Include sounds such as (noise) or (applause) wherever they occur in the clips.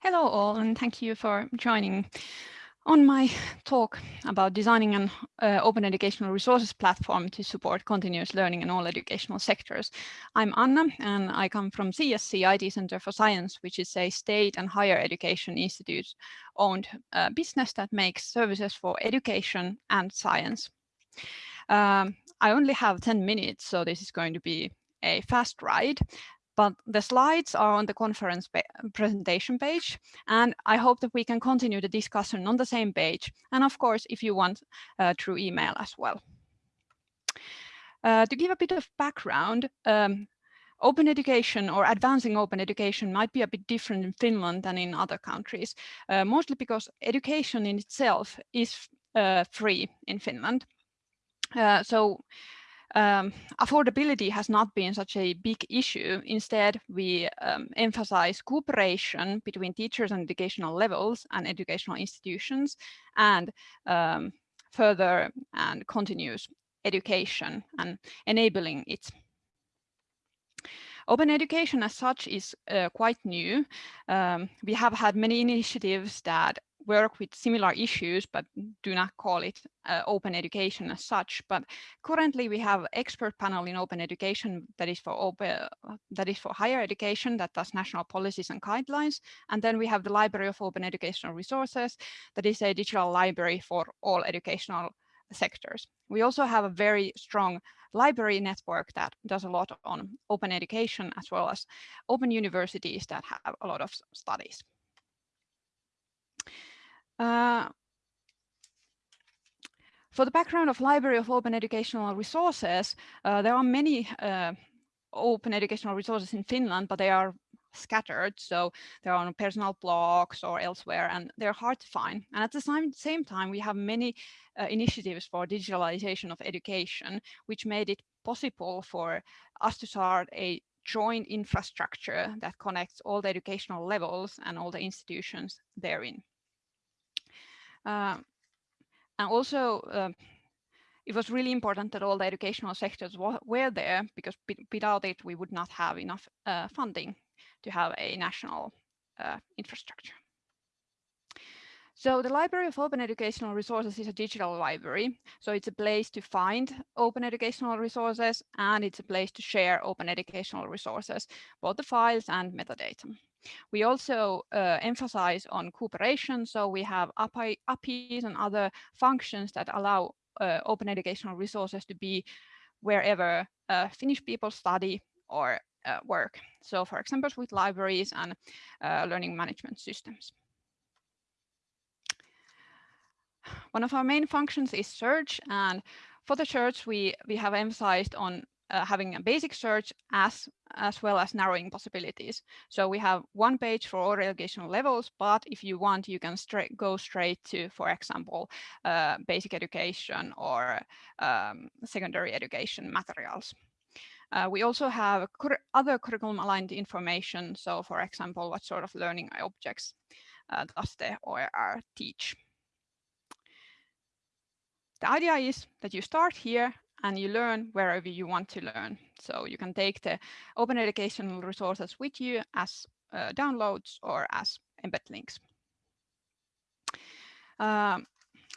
Hello all, and thank you for joining on my talk about designing an uh, open educational resources platform to support continuous learning in all educational sectors. I'm Anna, and I come from CSC IT Center for Science, which is a state and higher education institute owned uh, business that makes services for education and science. Um, I only have 10 minutes, so this is going to be a fast ride but the slides are on the conference presentation page. And I hope that we can continue the discussion on the same page. And of course, if you want uh, through email as well. Uh, to give a bit of background, um, open education or advancing open education might be a bit different in Finland than in other countries, uh, mostly because education in itself is uh, free in Finland. Uh, so um, affordability has not been such a big issue. Instead, we um, emphasize cooperation between teachers and educational levels and educational institutions and um, further and continuous education and enabling it. Open education as such is uh, quite new. Um, we have had many initiatives that work with similar issues, but do not call it uh, open education as such. But currently we have expert panel in open education that is for open, that is for higher education that does national policies and guidelines. And then we have the Library of Open Educational Resources that is a digital library for all educational sectors. We also have a very strong library network that does a lot on open education as well as open universities that have a lot of studies. Uh, for the background of Library of Open Educational Resources, uh, there are many uh, open educational resources in Finland, but they are scattered. So they're on personal blogs or elsewhere, and they're hard to find. And at the same, same time, we have many uh, initiatives for digitalization of education, which made it possible for us to start a joint infrastructure that connects all the educational levels and all the institutions therein. Um, and also, uh, it was really important that all the educational sectors were there because without it, we would not have enough uh, funding to have a national uh, infrastructure. So the Library of Open Educational Resources is a digital library. So it's a place to find open educational resources and it's a place to share open educational resources, both the files and metadata. We also uh, emphasize on cooperation. So we have API, APIs and other functions that allow uh, open educational resources to be wherever uh, Finnish people study or uh, work. So for example, with libraries and uh, learning management systems. One of our main functions is search and for the search we, we have emphasized on uh, having a basic search as as well as narrowing possibilities. So we have one page for all educational levels, but if you want, you can straight go straight to, for example, uh, basic education or um, secondary education materials. Uh, we also have other curriculum aligned information. So for example, what sort of learning objects uh, does the OER teach? The idea is that you start here and you learn wherever you want to learn. So you can take the open educational resources with you as uh, downloads or as embed links. Um,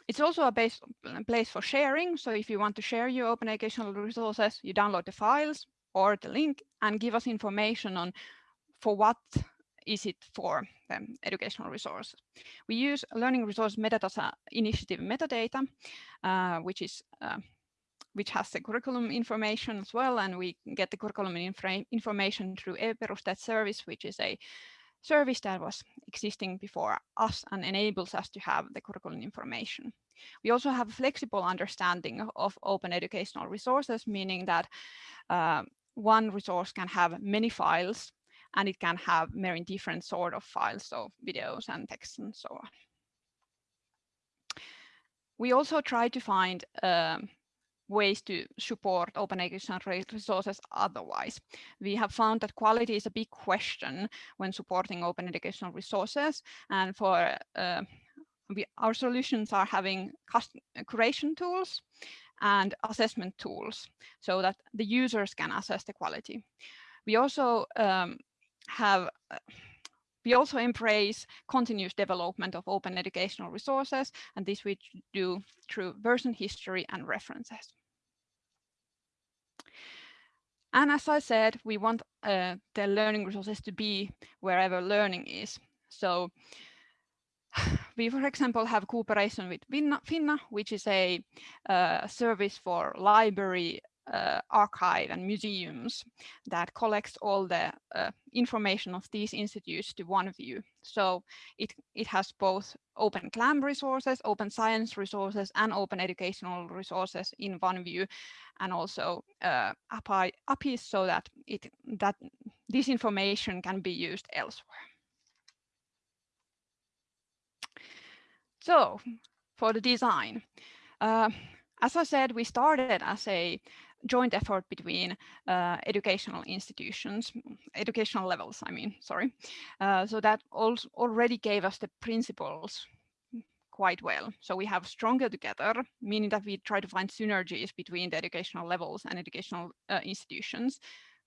it's also a base, place for sharing. So if you want to share your open educational resources, you download the files or the link and give us information on for what is it for the educational resource. We use learning resource metadata initiative metadata, uh, which is uh, which has the curriculum information as well. And we get the curriculum information through e-Perusteet service, which is a service that was existing before us and enables us to have the curriculum information. We also have a flexible understanding of open educational resources, meaning that uh, one resource can have many files and it can have many different sort of files, so videos and text and so on. We also try to find um, ways to support open educational resources otherwise. We have found that quality is a big question when supporting open educational resources and for uh, we, our solutions are having curation tools and assessment tools so that the users can assess the quality. We also um, have uh, we also embrace continuous development of open educational resources, and this we do through version history and references. And as I said, we want uh, the learning resources to be wherever learning is. So (sighs) we, for example, have cooperation with Finna, which is a uh, service for library uh, archive and museums that collects all the uh, information of these institutes to one view. So it, it has both open GLAM resources, open science resources, and open educational resources in one view, and also uh, API, APIs so that, it, that this information can be used elsewhere. So for the design, uh, as I said, we started as a joint effort between uh, educational institutions, educational levels, I mean, sorry. Uh, so that also already gave us the principles quite well. So we have stronger together, meaning that we try to find synergies between the educational levels and educational uh, institutions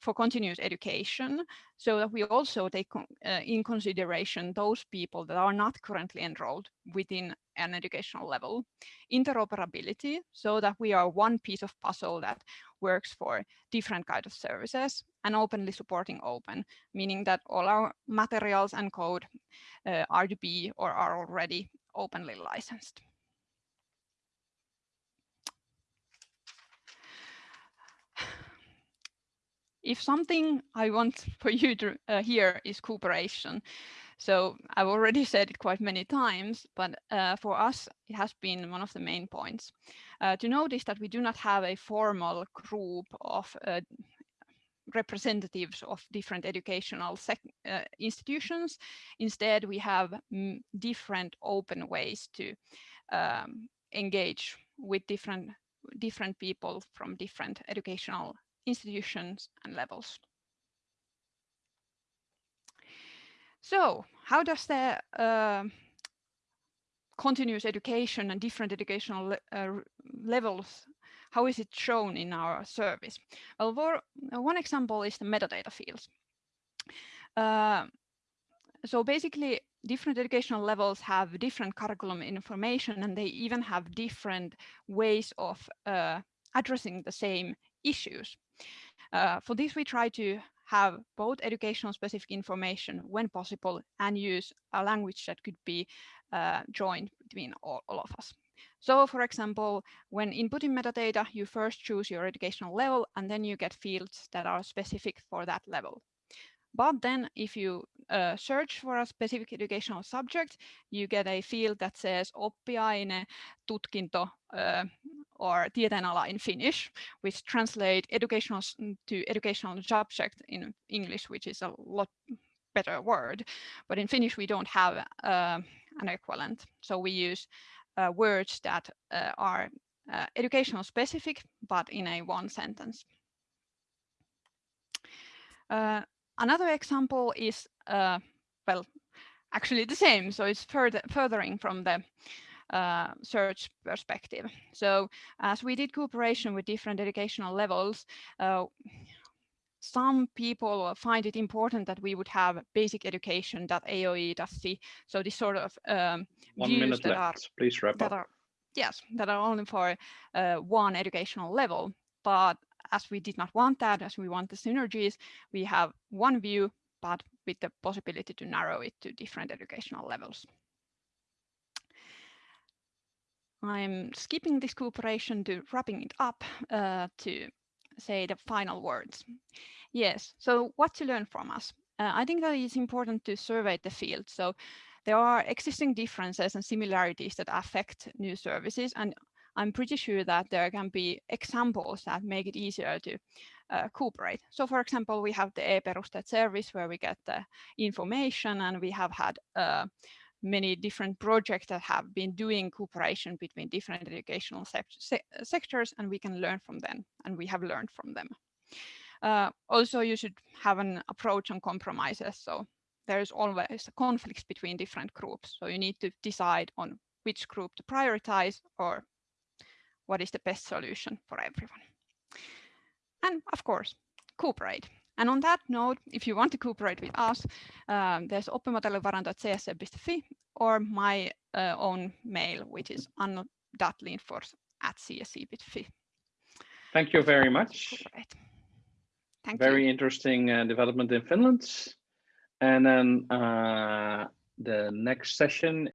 for continuous education so that we also take uh, in consideration those people that are not currently enrolled within an educational level. Interoperability so that we are one piece of puzzle that works for different kind of services and openly supporting open, meaning that all our materials and code uh, are to be or are already openly licensed. If something I want (laughs) for you to uh, hear is cooperation. So I've already (laughs) said it quite many times, but uh, for us, it has been one of the main points. Uh, to notice that we do not have a formal group of uh, representatives of different educational uh, institutions. Instead, we have mm, different open ways to um, engage with different different people from different educational institutions and levels. So how does the uh, continuous education and different educational le uh, levels, how is it shown in our service? Well, for, uh, one example is the metadata fields. Uh, so basically, different educational levels have different curriculum information and they even have different ways of uh, addressing the same issues. Uh, for this, we try to have both educational specific information when possible and use a language that could be uh, joined between all, all, of us. So for example, when inputting metadata, you first choose your educational level and then you get fields that are specific for that level. But then if you uh, search for a specific educational subject, you get a field that says oppiaine, tutkinto, uh, or tieteenala in Finnish, which translate educational to educational subject in English, which is a lot better word. But in Finnish, we don't have uh, an equivalent. So we use uh, words that uh, are uh, educational specific, but in a one sentence. Uh, another example is, uh, well, actually the same. So it's further furthering from the uh, search perspective. So as we did cooperation with different educational levels, uh, some people find it important that we would have basic education.aoe.fi. So this sort of um, one minute that left. Are, Please wrap up. Are, yes, that are only for uh, one educational level. But as we did not want that, as we want the synergies, we have one view, but with the possibility to narrow it to different educational levels. I'm skipping this cooperation to wrapping it up uh, to say the final words. Yes, so what to learn from us? Uh, I think that it's important to survey the field. So there are existing differences and similarities that affect new services. And I'm pretty sure that there can be examples that make it easier to uh, cooperate. So for example, we have the e-Perusteet service where we get the information and we have had uh, many different projects that have been doing cooperation between different educational se se sectors and we can learn from them and we have learned from them. Uh, also, you should have an approach on compromises. So there's always a conflicts between different groups. So you need to decide on which group to prioritize or what is the best solution for everyone. And of course, cooperate. And on that note, if you want to cooperate with us, um, there's oppimateriaalivaranto.csc.fi or my uh, own mail, which is anna.lindfors at csc.fi. Thank you very much. Thank very you. interesting uh, development in Finland. And then uh, the next session